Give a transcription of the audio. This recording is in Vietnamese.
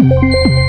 Música